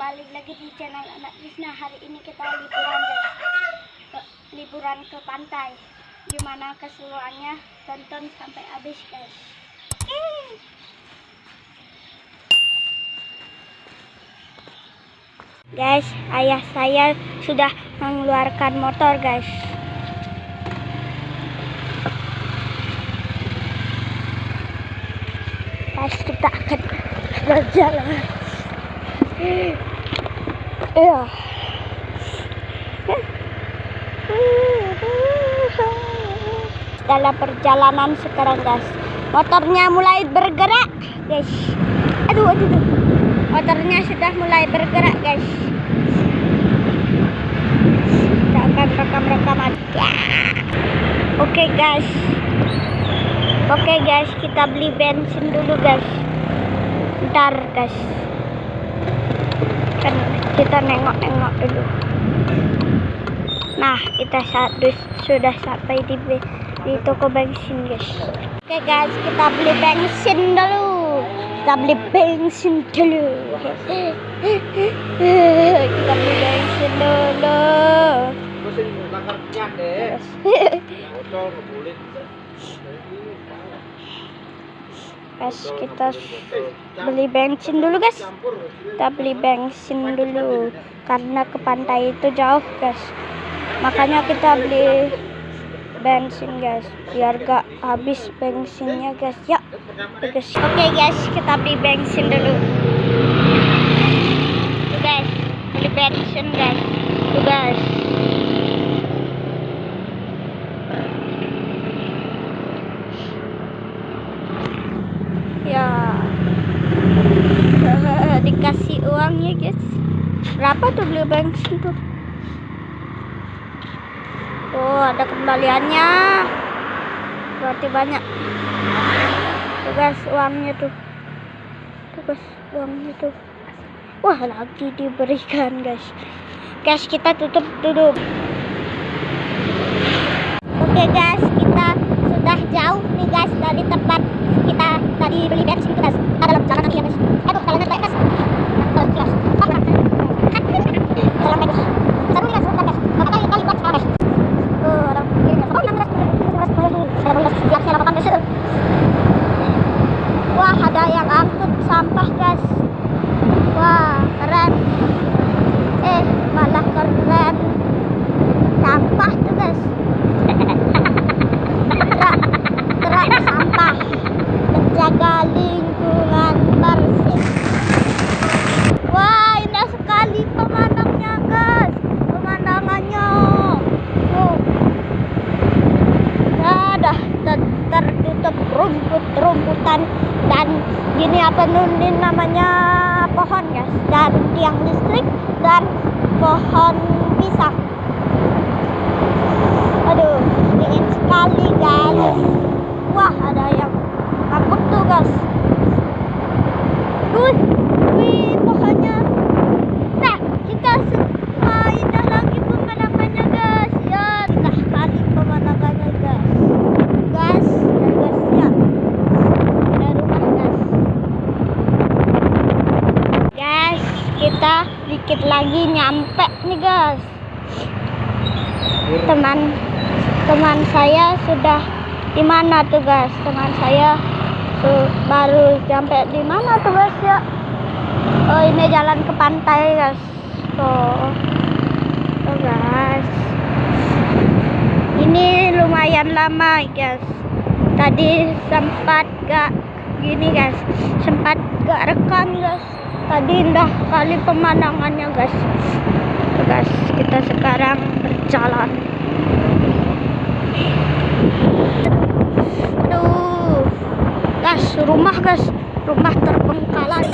kembali lagi di channel anak Krisna hari ini kita liburan guys. Ke, liburan ke pantai. Gimana keseruannya tonton sampai habis guys. Guys ayah saya sudah mengeluarkan motor guys. Guys kita akan berjalan ya dalam perjalanan sekarang guys. Motornya mulai bergerak guys. Aduh aduh, aduh. motornya sudah mulai bergerak guys. Kita akan rekam-rekaman ya. oke guys. Oke guys. Kita beli bensin dulu guys. Ntar guys kan kita nengok-nengok dulu. Nah kita sudah sampai di di toko bensin guys. Oke guys kita beli bensin dulu. Kita beli bensin dulu. Kita beli bensin dulu guys kita beli bensin dulu guys. Kita beli bensin dulu karena ke pantai itu jauh guys. Makanya kita beli bensin guys biar gak habis bensinnya guys. Ya guys oke okay, guys kita beli bensin dulu. Guys beli bensin guys. Guys ya dikasih uangnya guys tuh beli bensin tuh Oh, ada kembaliannya. Berarti banyak. Tuh guys, uangnya tuh. Guys, uangnya tuh. Wah, lagi diberikan guys. Guys, kita tutup dulu. Oke guys, kita sudah jauh nih guys dari tempat kita tadi beli bensin guys. Ada jalan ya guys. Tuh, jalannya baik guys. Terus, Jalan bagus. Seru nih guys, seru guys. Kali kali buat guys. Wah, ada yang angkut sampah, guys. Wah, keren. Eh, malah keren. Sampah tuh, guys. Gerak, gerak sampah. Menjaga lingkungan bersih. Wah, indah sekali pemandangannya, guys. Pemandangannya. Oh ada tertutup rumput-rumputan dan gini apa nunin namanya pohon guys dan tiang listrik dan pohon pisang. Aduh dingin sekali guys. Wah ada yang takut tuh guys. Wih wih pohonnya. Nah kita wah indah lagi pemandangannya guys ya indah sekali pemandangannya guys gas dan gasnya ada rumah gas guys kita dikit lagi nyampe nih guys teman teman saya sudah di mana tuh guys? Teman saya baru sampai di mana tuh guys ya? Oh ini jalan ke pantai guys. Tuh tuh guys. Ini lumayan lama guys. Tadi sempat gak gini guys. Sempat gak rekam guys. Tadi indah kali pemandangannya guys. Tuh, kita sekarang berjalan aduh. Guys rumah guys. Rumah terbengkalai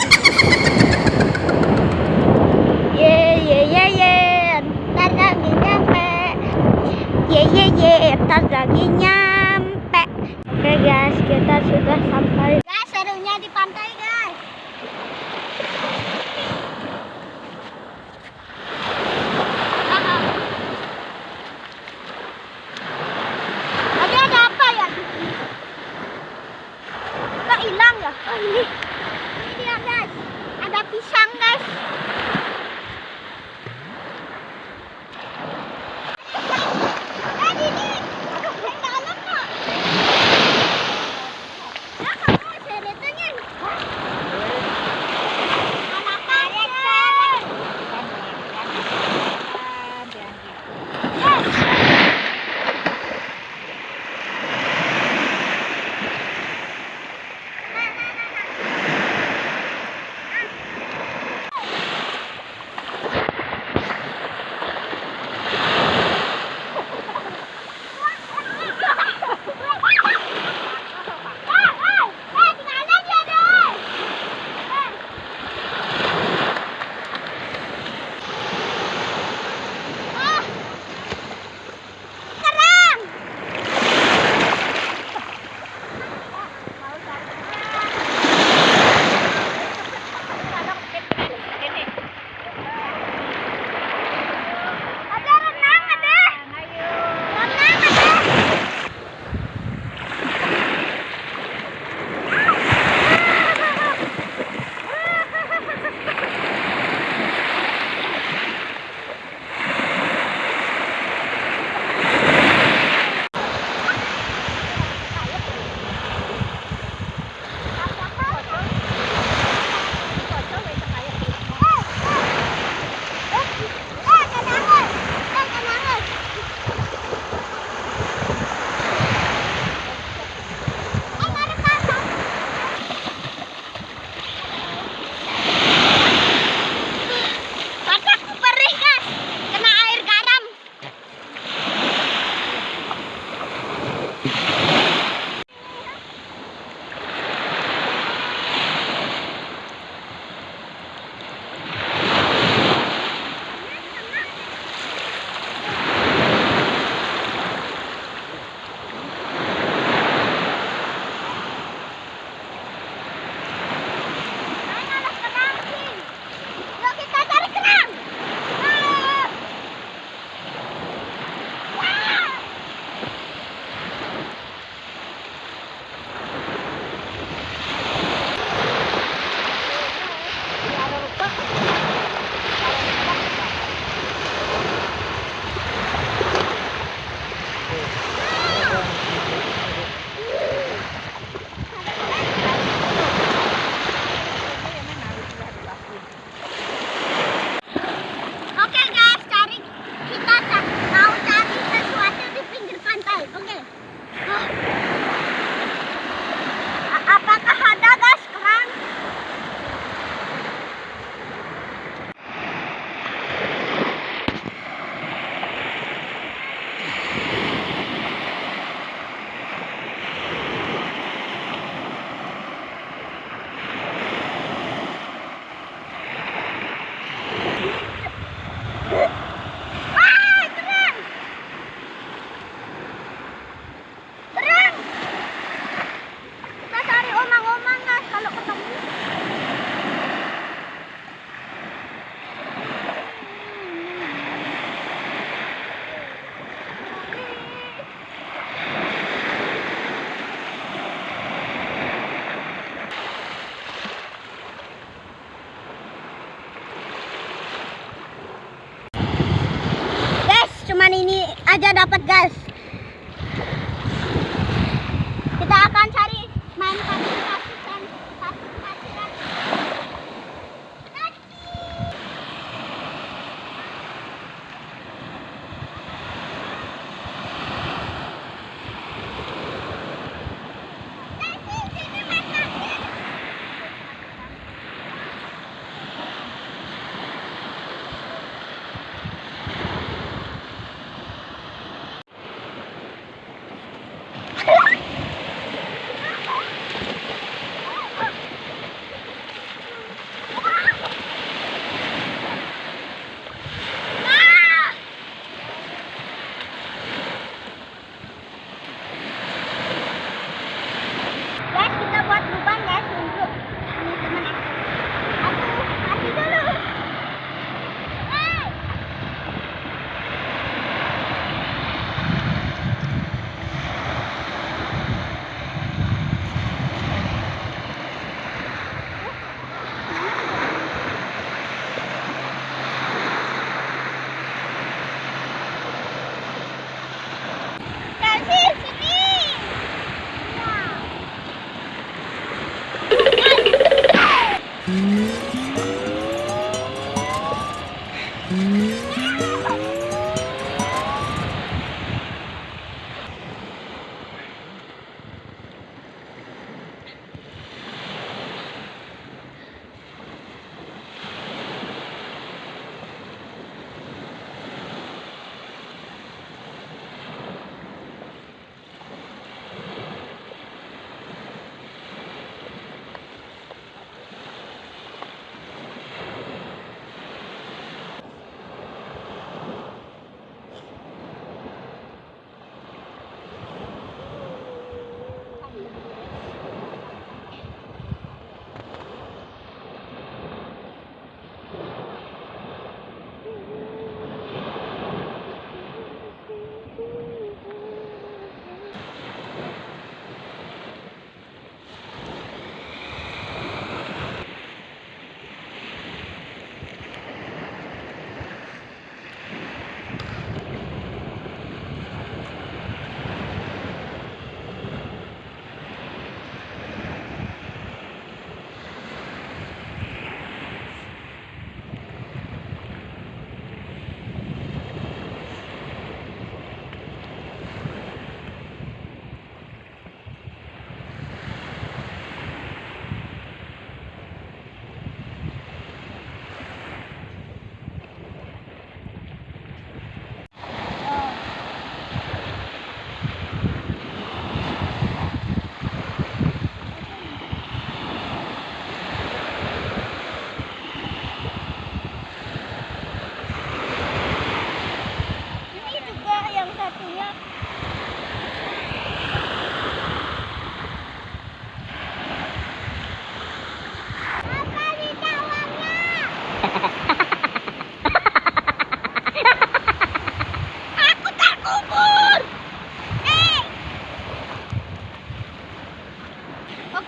Aja dapat guys.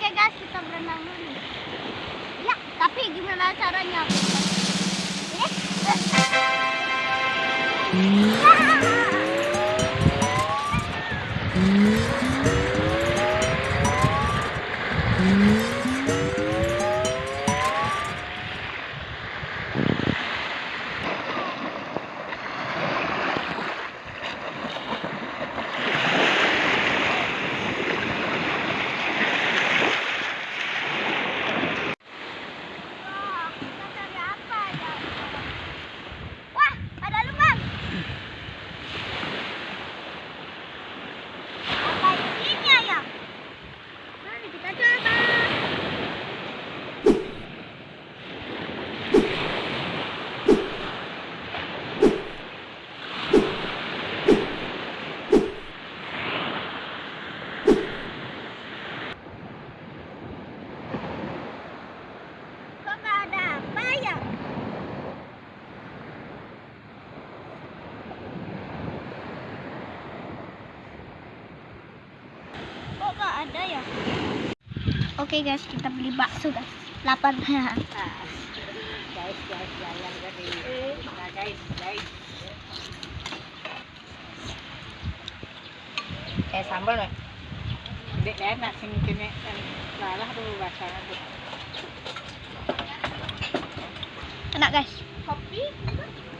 Oke guys, kita berenang dulu. Ya, tapi gimana caranya? Eh. Wah, kita cari apa ya? Wah, ada lubang. Apa isinya ya? Mari kita coba. Kok nggak ada apa ya? Kok nggak ada ya? Oke guys, kita beli bakso guys. Lapar. guys guys jalan tadi nah guys guys kayak sambal nih Dek enak sing kene lalah tuh rasanya tuh Enak guys. kopi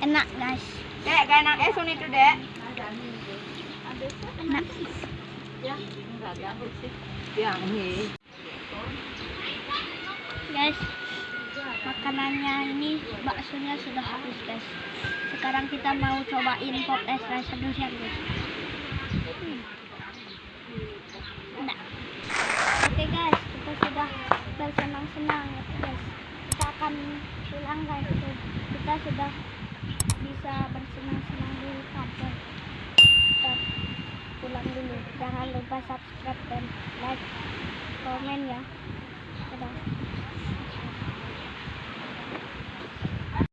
Enak guys. dek gak enak eh sun itu dek Enak. ya enggak ganggu sih yang ini Guys, makanannya ini baksonya sudah habis guys. Sekarang kita mau cobain pop es rasa durian guys. Hmm. Enak. Oke guys, kita sudah bersenang-senang guys. Kita akan pulang guys. Kita sudah bisa bersenang-senang kantor. Kita pulang dulu. Jangan lupa subscribe dan like, komen ya. Dadah.